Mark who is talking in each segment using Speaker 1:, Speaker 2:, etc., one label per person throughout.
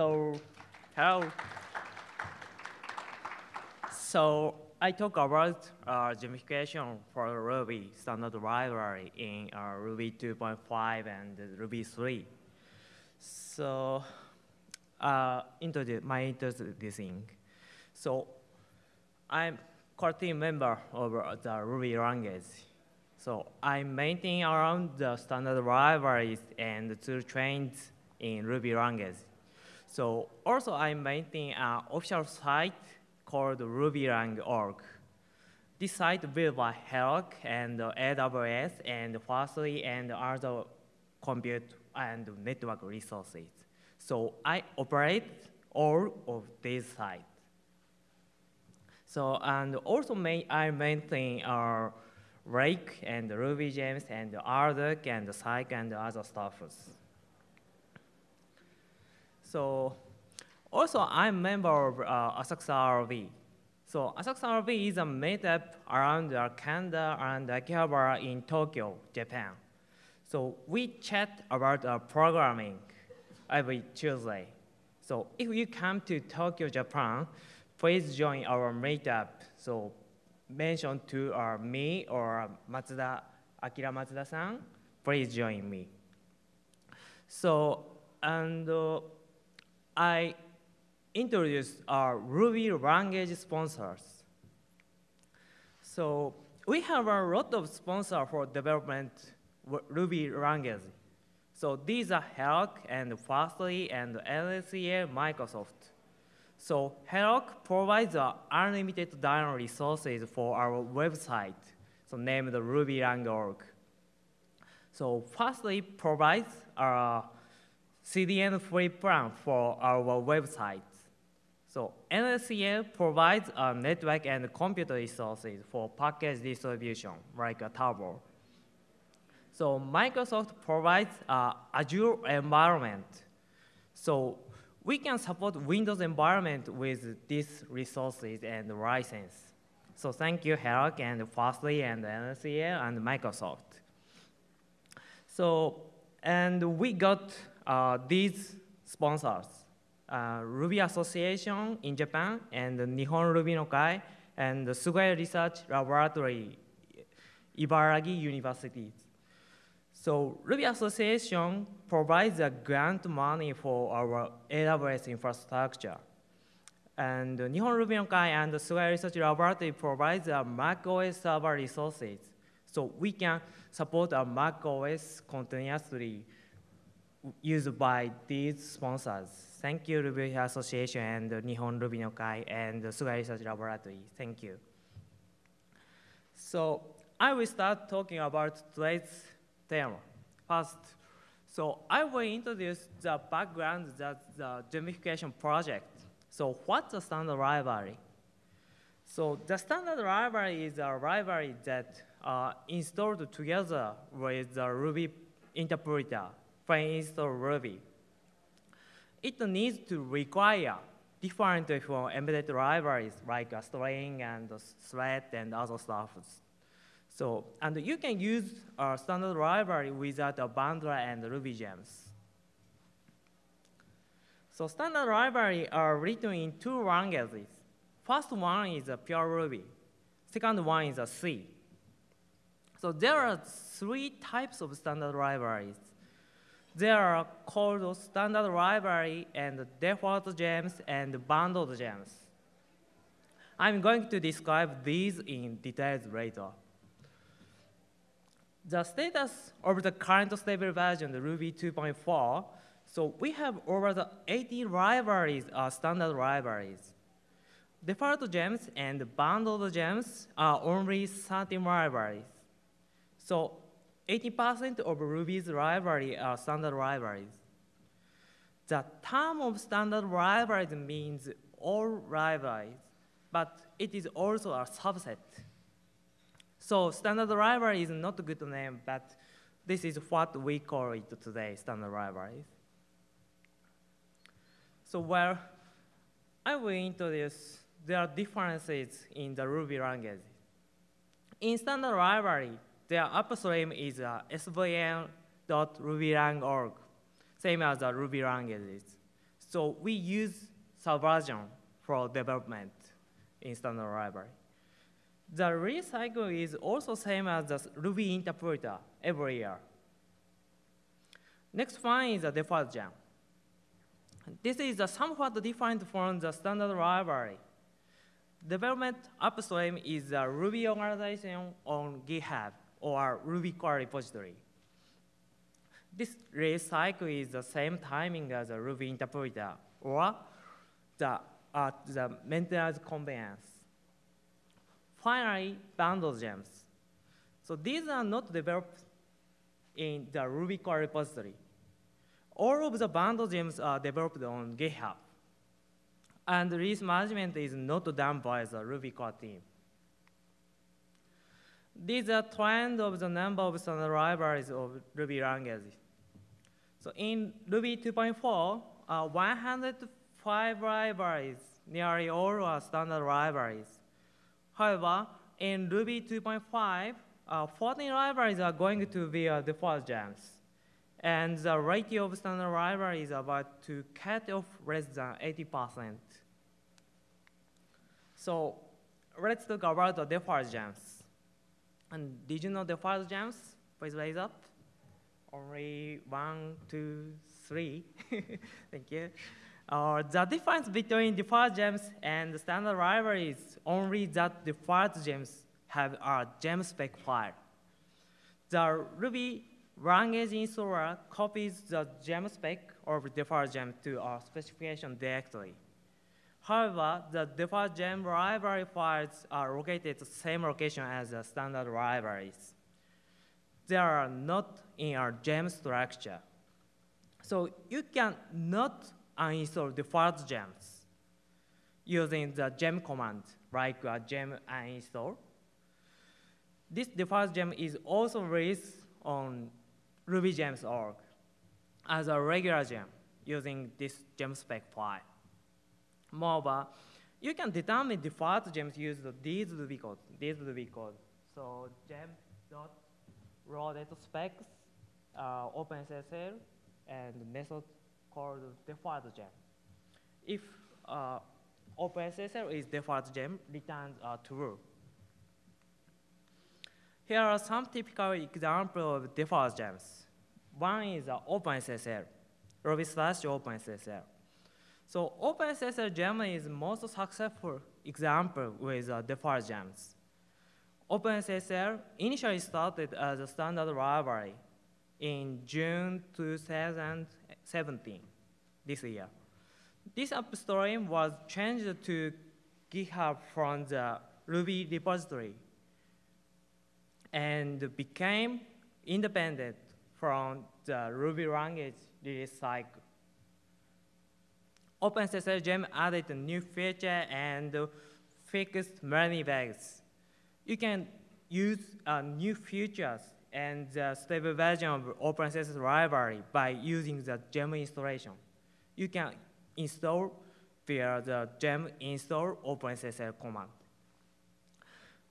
Speaker 1: So, hello. So, I talk about uh, gemification for Ruby standard library in uh, Ruby 2.5 and Ruby 3. So, uh, introduce my introducing. So, I'm core team member of the Ruby language. So I maintain around the standard libraries and tool chains in Ruby language. So also I maintain an official site called ruby-lang.org. This site built by Heroku and AWS and Fastly and other compute and network resources. So I operate all of these sites. So, and also may, I maintain our Rake and Ruby Gems and RDoc and Psych and other stuff. So, also I'm a member of uh, Asakusa.rb. So Asakusa.rb is a meetup around Canada and Akihabara in Tokyo, Japan. So we chat about uh, programming every Tuesday. So if you come to Tokyo, Japan, please join our meetup. So mention to uh, me or Matsuda, Akira Matsuda-san, please join me. So, and uh, I introduced our Ruby language sponsors. So we have a lot of sponsors for development Ruby language. So these are Heroku and Fastly and LSEA Microsoft. So Heroku provides unlimited download resources for our website, so named ruby-lang.org. So Fastly provides a CDN free plan for our website. So LSEA provides a network and computer resources for package distribution, like a tarball. So Microsoft provides a Azure environment. So we can support Windows environment with these resources and license. So thank you, Heroku and Fastly and LSEA and Microsoft. So, and we got uh, these sponsors, uh, Ruby Association in Japan and Nihon Ruby no Kai and the Sugai Research Laboratory, Ibaragi University. So Ruby Association provides a grant money for our AWS infrastructure. And Nihon Ruby no Kai and the Sugai Research Laboratory provides a macOS server resources. So we can support a macOS continuously used by these sponsors. Thank you, Ruby Association and Nihon Ruby no Kai and the Sugai Research Laboratory. Thank you. So I will start talking about today's theme. First, so I will introduce the background that the gemification project. So what's the standard library? So the standard library is a library that uh, installed together with the Ruby interpreter pre-install Ruby. It needs to require different from embedded libraries like a string and a thread and other stuff. So, and you can use a standard library without a bundler and Ruby gems. So standard libraries are written in two languages. First one is a pure Ruby. Second one is a C. So there are three types of standard libraries. They are called standard library and default gems and bundled gems. I'm going to describe these in details later. The status of the current stable version, the Ruby 2.4, so we have over the 80 libraries are uh, standard libraries. Default gems and bundled gems are only 13 libraries. So 80% of Ruby's library are standard libraries. The term of standard libraries means all libraries, but it is also a subset. So standard library is not a good name, but this is what we call it today, standard libraries. So where I will introduce, there are differences in the Ruby language. In standard library, their upstream is uh, svn.ruby-lang.org, same as uh, the Ruby languages. So we use Subversion for development in standard library. The release cycle is also same as the Ruby interpreter every year. Next one is the default gem. This is uh, somewhat different from the standard library. Development upstream is a Ruby organization on GitHub or Ruby core repository. This release cycle is the same timing as a Ruby interpreter or the, uh, the maintenance convenience. Finally, bundle gems. So these are not developed in the Ruby core repository. All of the bundle gems are developed on GitHub. And release management is not done by the Ruby core team. These are trend of the number of standard libraries of Ruby languages. So in Ruby 2.4, uh, 105 libraries, nearly all are standard libraries. However, in Ruby 2.5, uh, 14 libraries are going to be uh, default gems. And the ratio of standard libraries is about to cut off less than 80%. So let's talk about the default gems. And did you know default gems? Please raise up. Only one, two, three. Thank you. Uh, the difference between default gems and the standard library is only that default gems have a gem spec file. The Ruby language installer copies the gem spec of default gem to a specification directly. However, the default gem library files are located at the same location as the standard libraries. They are not in our gem structure. So you can not uninstall default gems using the gem command, like a gem uninstall. This default gem is also released on rubygems.org as a regular gem using this gem spec file. Moreover, you can determine default gems using these Ruby code, these Ruby code. So gem.raw data specs, uh, OpenSSL, and method called default gem. If uh, OpenSSL is default gem, returns uh, true. Here are some typical examples of default gems. One is uh, OpenSSL, Ruby slash OpenSSL. So OpenSSL gem is most successful example with uh, default gems. OpenSSL initially started as a standard library in June 2017, this year. This upstream was changed to GitHub from the Ruby repository and became independent from the Ruby language release cycle. OpenSSL Gem added a new feature and fixed many bugs. You can use uh, new features and the stable version of OpenSSL library by using the gem installation. You can install via the gem install OpenSSL command.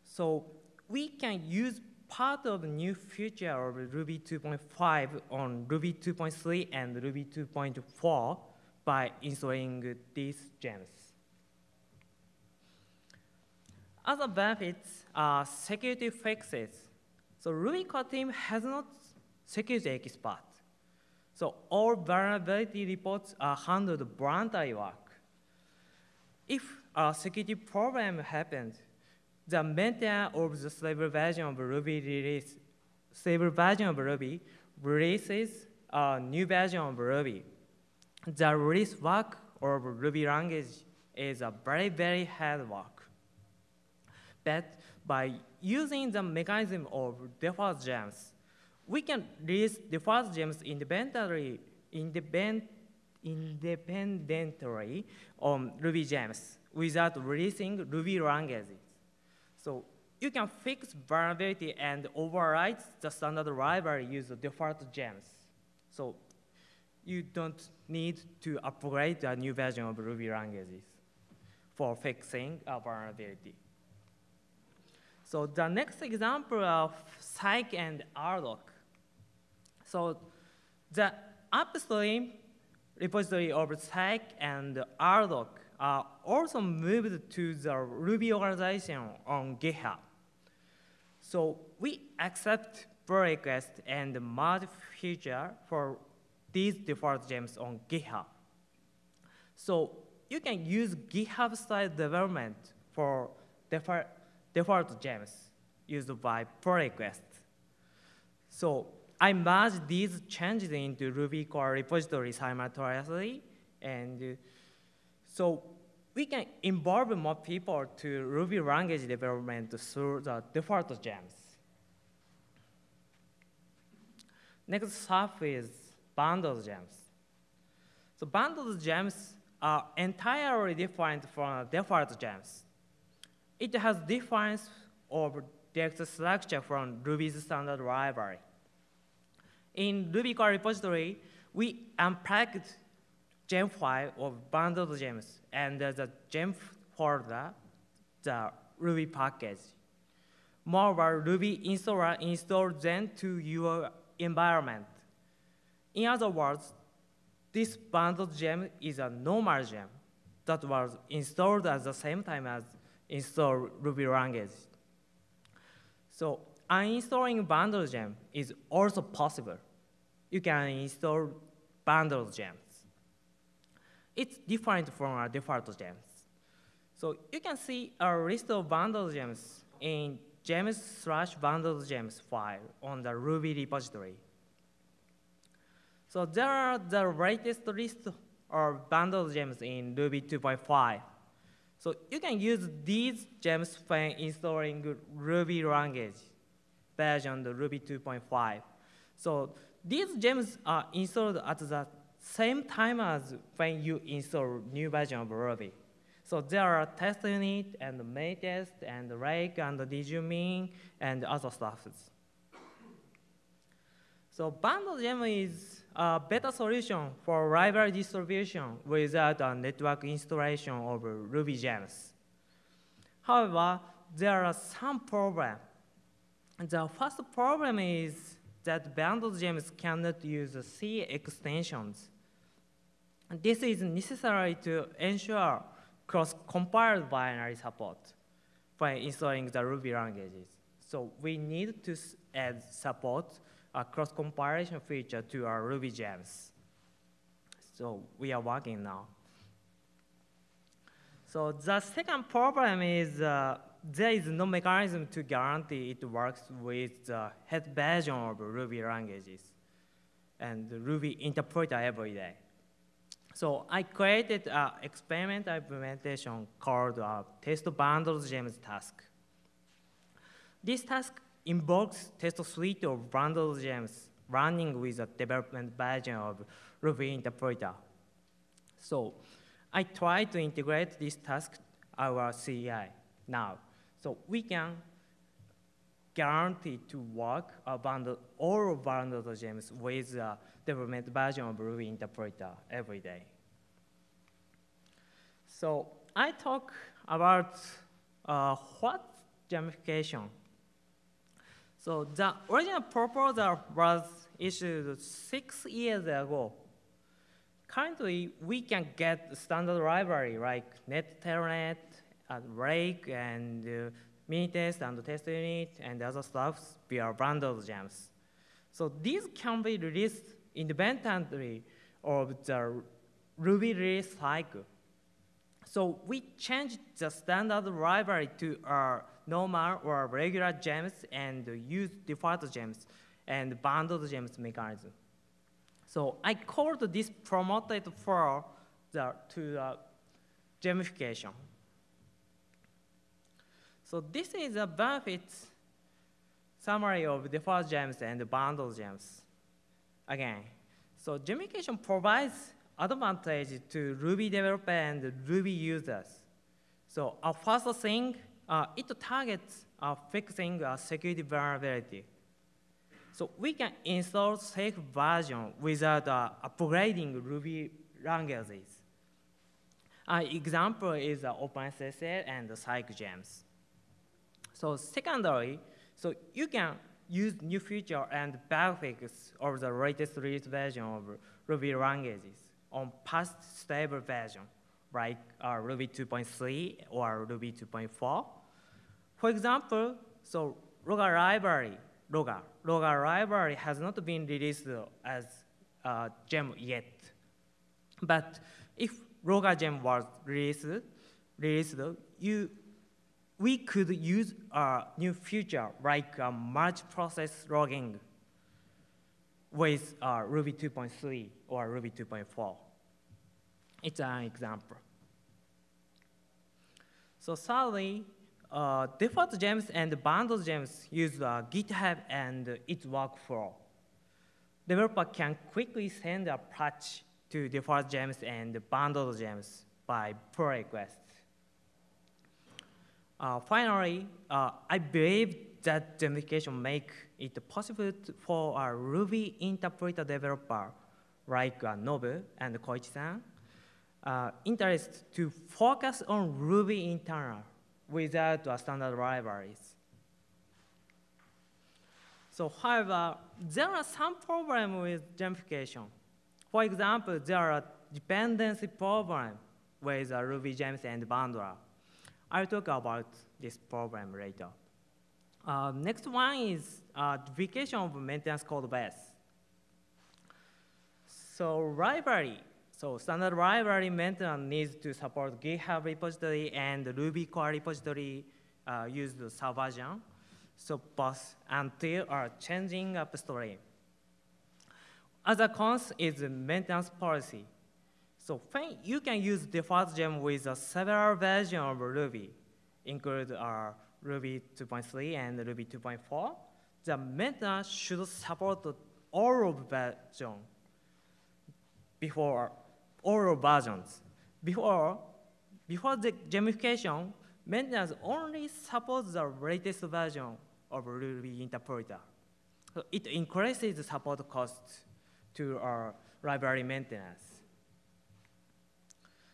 Speaker 1: So we can use part of the new feature of Ruby 2.5 on Ruby 2.3 and Ruby 2.4 by installing these gems. Other benefits are security fixes. So Ruby core team has not security expert. So all vulnerability reports are handled voluntary work. If a security problem happens, the maintainer of the stable version of Ruby release, stable version of Ruby releases a new version of Ruby. The release work of Ruby language is a very, very hard work. But by using the mechanism of default gems, we can release default gems independently, independ, independently on Ruby gems without releasing Ruby languages. So you can fix vulnerability and override the standard library using default gems. So you don't need to upgrade a new version of Ruby languages for fixing a vulnerability. So the next example of Psych and RDoc. So the upstream repository of Psych and RDoc are also moved to the Ruby organization on GitHub. So we accept pull request and merge feature for these default gems on GitHub. So you can use GitHub style development for default, default gems used by pull request. So I merged these changes into Ruby core repository simultaneously, and so we can involve more people to Ruby language development through the default gems. Next stuff is bundled gems. So bundled gems are entirely different from default gems. It has difference of direct structure from Ruby's standard library. In Ruby core repository, we unpacked gem file of bundled gems and the gem folder, the Ruby package. Moreover, Ruby installer installed them to your environment. In other words, this bundled gem is a normal gem that was installed at the same time as install Ruby language. So uninstalling bundled gem is also possible. You can install bundled gems. It's different from our default gems. So you can see a list of bundled gems in gems slash bundled gems file on the Ruby repository. So there are the latest list of bundled gems in Ruby 2.5. So you can use these gems when installing Ruby language version Ruby 2.5. So these gems are installed at the same time as when you install new version of Ruby. So there are test unit and test and rake and djumin and other stuff. So bundle gem is a better solution for library distribution without a network installation of Ruby gems. However, there are some problems. The first problem is that bundled gems cannot use C extensions. This is necessary to ensure cross-compiled binary support by installing the Ruby languages. So we need to add support a cross-compilation feature to our Ruby gems. So we are working now. So the second problem is uh, there is no mechanism to guarantee it works with the head version of Ruby languages and Ruby interpreter every day. So I created an experimental implementation called a test bundles gems task. This task invokes test suite of bundled gems running with a development version of Ruby interpreter. So I try to integrate this task our CI now. So we can guarantee to work a bundle, all bundled gems with the development version of Ruby interpreter every day. So I talk about uh, what gemification. So the original proposal was issued six years ago. Currently, we can get standard library like NetTelnet, and Rake, and uh, Minitest, and test unit, and other stuff via bundled gems. So these can be released independently of the Ruby release cycle. So we changed the standard library to a normal or regular gems and use default gems and bundled gems mechanism. So I called this promoted for the, to the gemification. So this is a benefit summary of default gems and bundle gems. Again, so gemification provides advantage to Ruby developer and Ruby users. So our first thing, uh, it targets uh, fixing a security vulnerability. So we can install safe version without uh, upgrading Ruby languages. An example is uh, OpenSSL and Psych gems. So secondary, so you can use new feature and bug fix of the latest release version of Ruby languages on past stable version, like uh, Ruby 2.3 or Ruby 2.4. For example, so Logger library, Logger, Logger library has not been released as uh, gem yet. But if Logger gem was released, released you, we could use a new feature like uh, multi-process logging with uh, Ruby 2.3 or Ruby 2.4. It's an example. So thirdly, uh, default gems and bundle gems use uh, GitHub and its workflow. Developer can quickly send a patch to default gems and bundle gems by pull request. Uh, finally, uh, I believe that gemification make it possible for a Ruby interpreter developer like uh, Nobu and Koichi-san uh, interest to focus on Ruby internal without standard libraries. So however, there are some problems with gemification. For example, there are dependency problems with uh, Ruby gems and bundler. I'll talk about this problem later. Uh, next one is uh, duplication of maintenance code base. So library, so standard library maintenance needs to support GitHub repository and Ruby core repository uh, use the Subversion. So both until are changing upstream. Other cons is maintenance policy. So you can use default gem with a several versions of Ruby, include our Ruby 2.3 and Ruby 2.4. The maintenance should support all of version before all versions. Before, before the gemification, maintenance only supports the latest version of Ruby interpreter. So it increases the support costs to our library maintenance.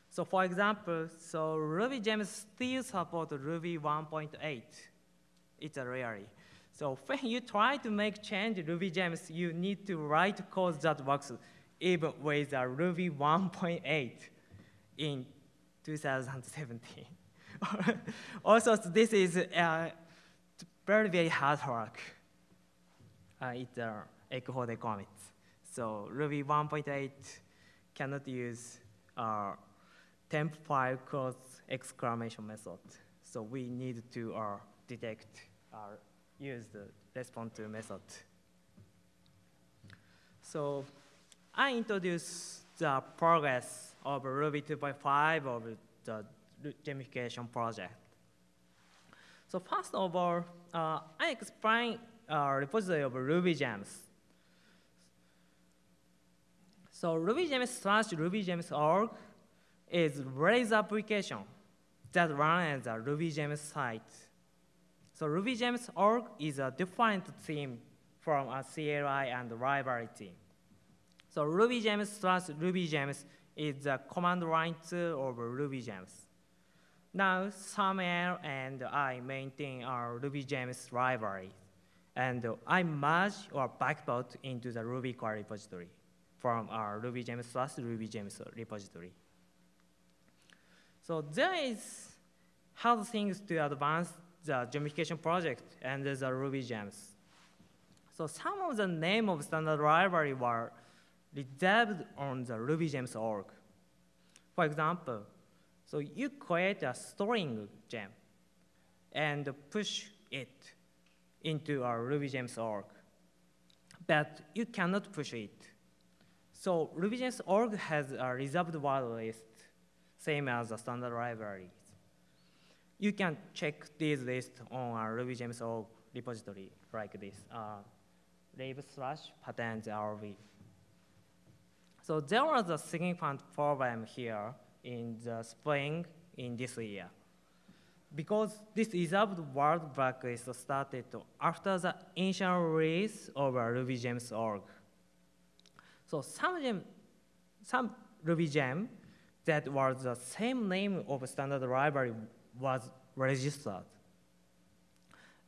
Speaker 1: So for example, so Ruby gems still support Ruby 1.8. It's a rarity. So when you try to make change Ruby gems, you need to write code that works even with a Ruby 1.8 in 2017. also, this is uh, very, very hard work. Uh, it's uh, echo commit. So Ruby 1.8 cannot use uh, temp file close exclamation method. So we need to uh, detect or uh, use the respond to method. So I introduced the progress of Ruby 2.5 of the gemification project. So first of all, uh, I explain a repository of Ruby gems. So Ruby gems slash Ruby gems org is Rails application that runs as a Ruby gems site. So Ruby gems org is a different team from a CLI and library team. So Ruby gems slash Ruby gems is the command line tool of Ruby gems. Now, Samuel and I maintain our Ruby gems library, and I merge or backport into the Ruby core repository from our Ruby gems slash Ruby gems repository. So there is how things to advance the gemification project and the Ruby gems. So some of the name of standard library were reserved on the Ruby gems org. For example, so you create a storing gem and push it into our Ruby gems org, but you cannot push it. So Ruby gems org has a reserved word list same as the standard libraries. You can check these lists on our Ruby Gems org repository like this, uh, lib slash patterns.rb. So there was a significant problem here in the spring in this year. Because this reserved word blacklist started after the initial release of Ruby Gems org. So some, gem, some Ruby gem that was the same name of standard library was registered.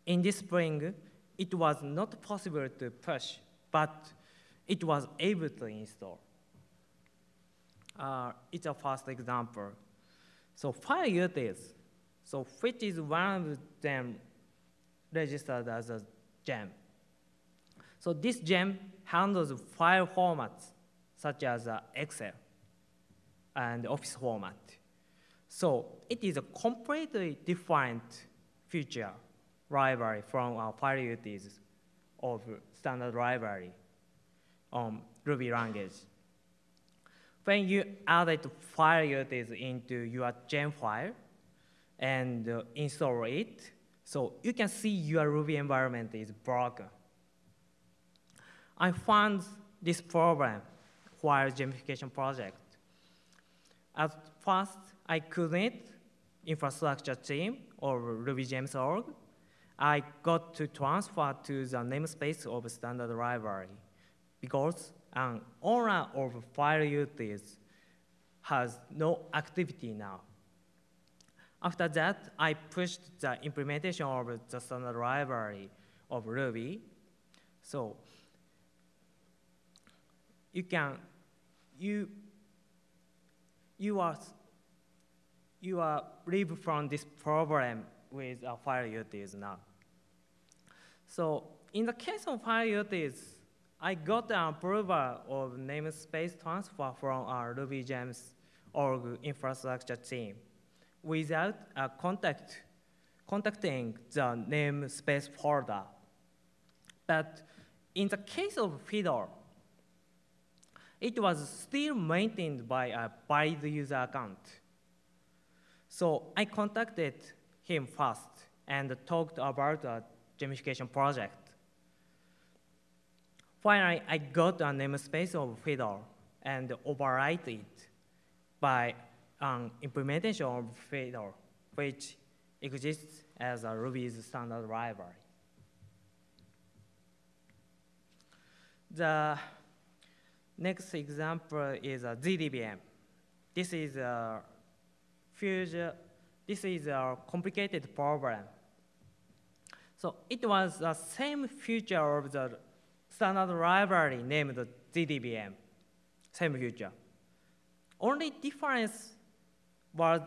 Speaker 1: In this spring, it was not possible to push, but it was able to install. Uh, it's a first example. So file utils, so which is one of them registered as a gem. So this gem handles file formats such as uh, Excel and Office format. So it is a completely different feature library from our file utils of standard library on Ruby language. When you add file utils into your gem file and uh, install it, so you can see your Ruby environment is broken. I found this problem while gemification project. At first, I couldn't infrastructure team or RubyGems.org. I got to transfer to the namespace of standard library because an owner of utils has no activity now. After that, I pushed the implementation of the standard library of Ruby. So you can, you, you are, you are relieved from this problem with a file utils now. So in the case of file utils, I got an approval of namespace transfer from our RubyGems org infrastructure team without a contact, contacting the namespace folder. But in the case of Fiddle, it was still maintained by a valid user account. So I contacted him first and talked about a gemification project. Finally, I got a namespace of Fiddle and overwrite it by an implementation of Fiddle, which exists as a Ruby's standard library. The next example is a GDBM. This is a future, this is a complicated problem. So it was the same feature of the standard library named GDBM, same feature. Only difference was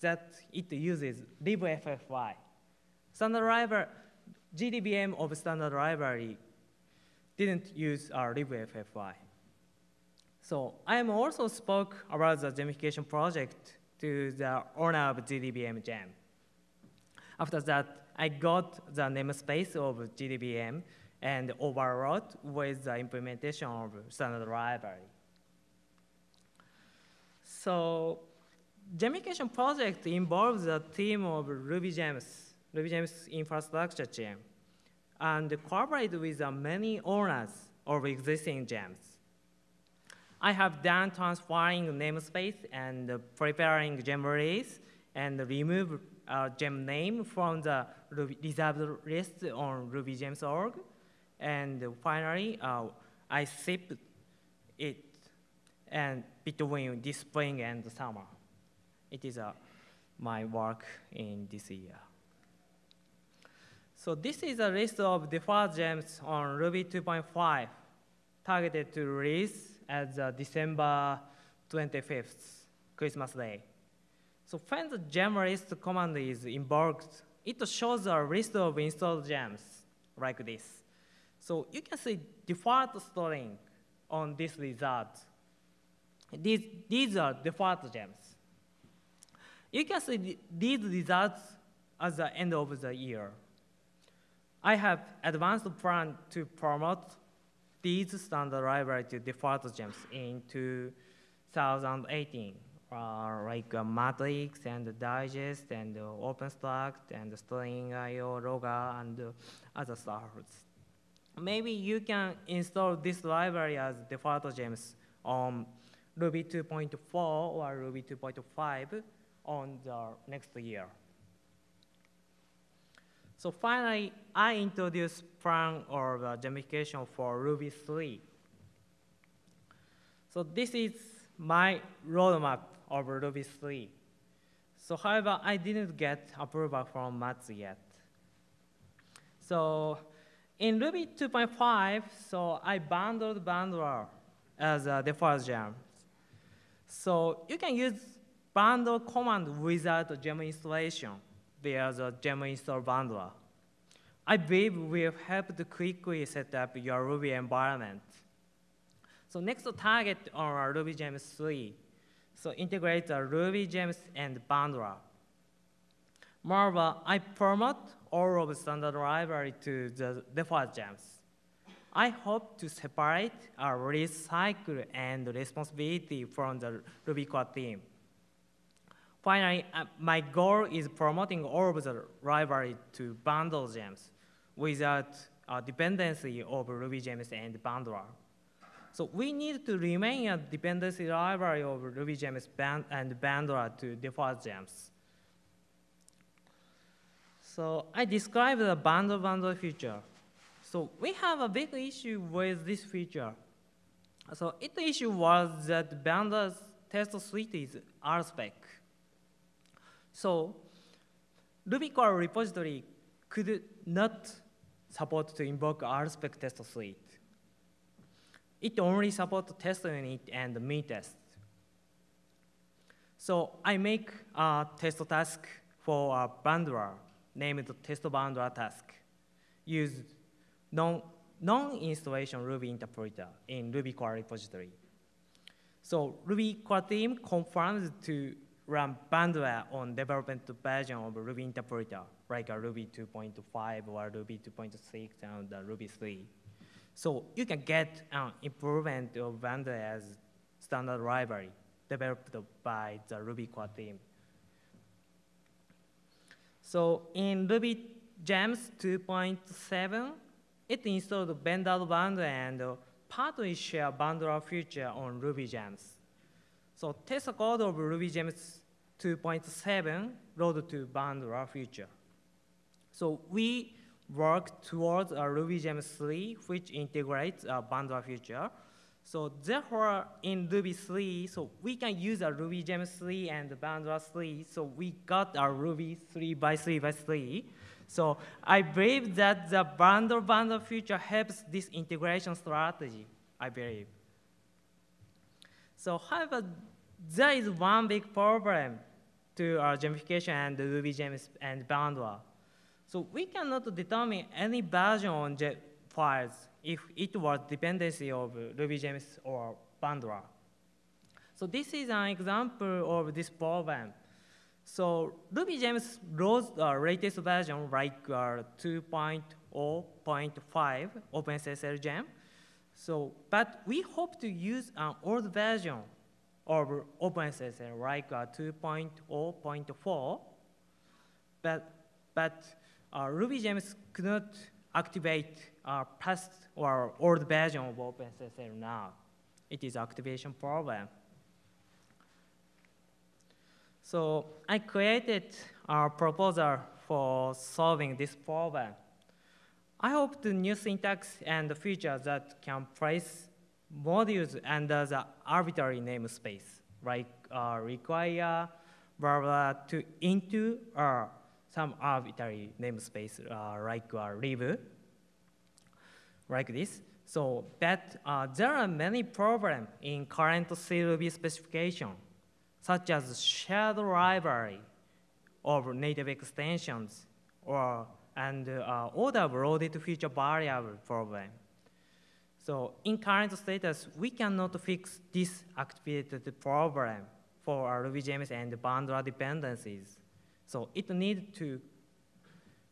Speaker 1: that it uses libffi. Standard library, GDBM of standard library didn't use uh, our libffi. So I am also spoke about the gemification project to the owner of GDBM Gem. After that, I got the namespace of GDBM and overwrote with the implementation of standard library. So gemification project involves a team of RubyGems, RubyGems infrastructure team, and collaborate with many owners of existing gems. I have done transferring namespace and preparing gem release and remove a gem name from the reserved list on rubygems.org. And finally, uh, I shipped it and between this spring and summer. It is uh, my work in this year. So this is a list of default gems on Ruby 2.5 targeted to release the December 25th, Christmas Day. So when the gem list command is invoked, it shows a list of installed gems like this. So you can see default string on this result. These, these are default gems. You can see these results at the end of the year. I have advanced plan to promote these standard library to default gems in 2018, uh, like uh, Matrix and Digest and uh, OpenStruct and String.io, Logger, and uh, other stuff. Maybe you can install this library as default gems on Ruby 2.4 or Ruby 2.5 on the next year. So finally, I introduce plan or the gemification for Ruby 3. So this is my roadmap of Ruby 3. So however, I didn't get approval from Mats yet. So in Ruby 2.5, so I bundled bundler uh, as uh, a default gem. So you can use bundle command without gem installation via the gem install bundler. I believe will help to quickly set up your Ruby environment. So next target on Ruby Gems 3. So integrate the Ruby Gems and bundler. Moreover, I promote all of standard library to the default gems. I hope to separate our release cycle and responsibility from the Ruby core team. Finally, uh, my goal is promoting all of the library to bundle gems without a dependency of Ruby gems and bundler. So we need to remain a dependency library of Ruby gems and bundler to default gems. So I described the bundle bundle feature. So we have a big issue with this feature. So its the issue was that bundle's test suite is RSpec. So Ruby core repository could not support to invoke RSpec test suite. It only supports test unit and me test. So I make a test task for a bundler named test bundler task. Use non, non-installation Ruby interpreter in Ruby core repository. So Ruby core team confirms to run bundler on development version of Ruby interpreter, like a Ruby 2.5 or Ruby 2.6 and Ruby 3. So you can get an improvement of bundler as standard library developed by the Ruby core team. So in Ruby Gems 2.7, it installed vendor bundle and partly share bundler feature on Ruby Gems. So test code of Ruby Gems 2.7 load to bundler feature. So we work towards a Ruby Gems 3, which integrates a bundler feature. So therefore, in Ruby 3, so we can use a Ruby Gems 3 and Bundler 3. So we got a Ruby 3 by 3 by 3. So I believe that the bundle bundle feature helps this integration strategy, I believe. So however, there is one big problem to our gemification and Ruby Gems and bundler. So we cannot determine any version on files if it was dependency of RubyGems or bundler. So this is an example of this problem. So RubyGems loads the latest version like uh, 2.0.5 OpenSSL gem. So, but we hope to use an old version of OpenSSL like uh, 2.0.4. But, but uh, RubyGems could not activate uh, past or old version of OpenSSL now. It is activation problem. So I created a proposal for solving this problem. I hope the new syntax and the features that can place modules under the arbitrary namespace, like uh, require blah, blah, to into or some arbitrary namespace uh, like uh, like this. So but uh, there are many problems in current CRuby specification, such as shared library of native extensions or and uh, order loaded feature variable problem. So in current status, we cannot fix this activated problem for our RubyGems and bundler dependencies. So it needs to,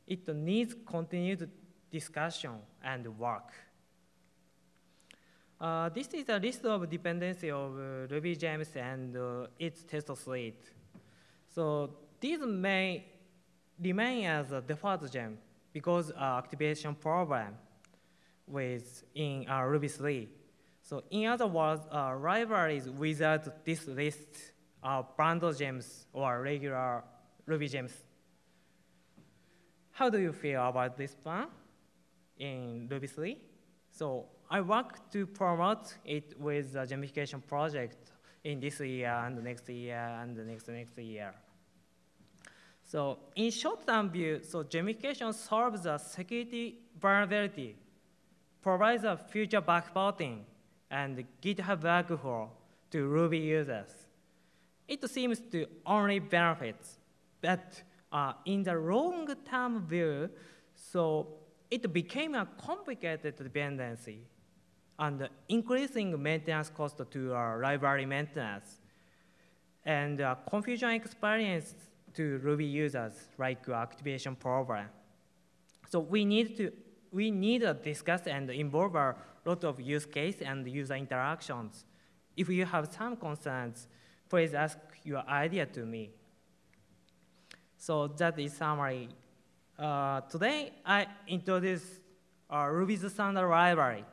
Speaker 1: it needs continued discussion and work. Uh, this is a list of dependency of uh, Ruby gems and uh, its test suite. So these may remain as a default gem because activation problem with in uh, Ruby 3. So in other words, libraries without this list are bundle gems or regular Ruby gems. How do you feel about this plan in Ruby 3? So I work to promote it with the gemification project in this year and the next year and the next next year. So in short-term view, so gemification solves the security vulnerability, provides a future backporting and GitHub workflow to Ruby users. it seems to only benefits, but uh, in the long-term view, so it became a complicated dependency and increasing maintenance cost to our library maintenance and uh, confusion experience to Ruby users like activation problem. So we need to we need to discuss and involve a lot of use case and user interactions. If you have some concerns, please ask your idea to me. So that is summary. Uh, today, I introduce uh, Ruby's standard library,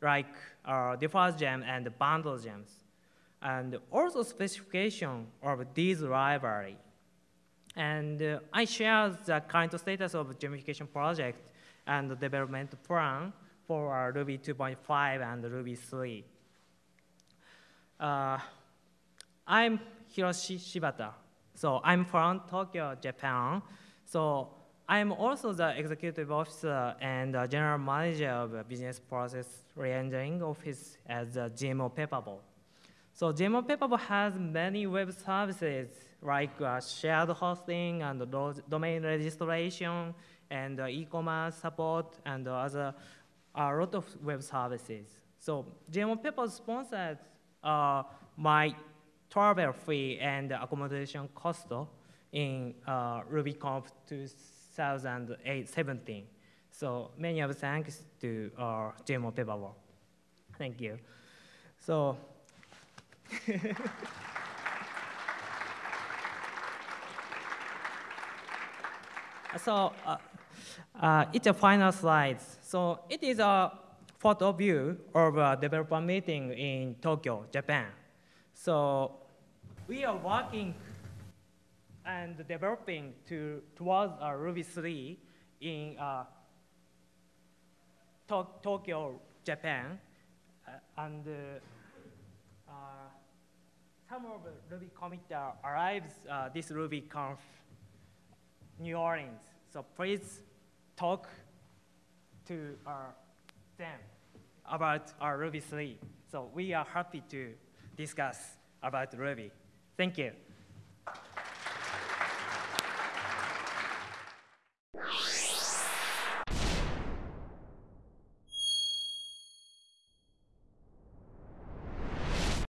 Speaker 1: like uh, default gem and bundle gems, and also specification of this library. And uh, I share the current status of gemification project and the development plan for Ruby 2.5 and Ruby 3. Uh, I'm Hiroshi Shibata. So I'm from Tokyo, Japan. So I'm also the executive officer and general manager of business process reengineering office at the GMO Pepabo. So GMO Pepabo has many web services like uh, shared hosting and domain registration and uh, e-commerce support and other a lot of web services. So GMO Pepabo sponsored uh, my travel fee and accommodation cost in uh, RubyConf 2017. So many of thanks to uh, GMO Pepabo. Thank you. So so uh, uh, it's a final slide. So it is a photo view of a developer meeting in Tokyo, Japan. So we are working and developing to, towards uh, Ruby 3 in uh, to Tokyo, Japan. Uh, and uh, uh, some of the Ruby commit arrives uh, this RubyConf New Orleans. So please talk to them about our Ruby 3. So we are happy to discuss about Ruby. Thank you.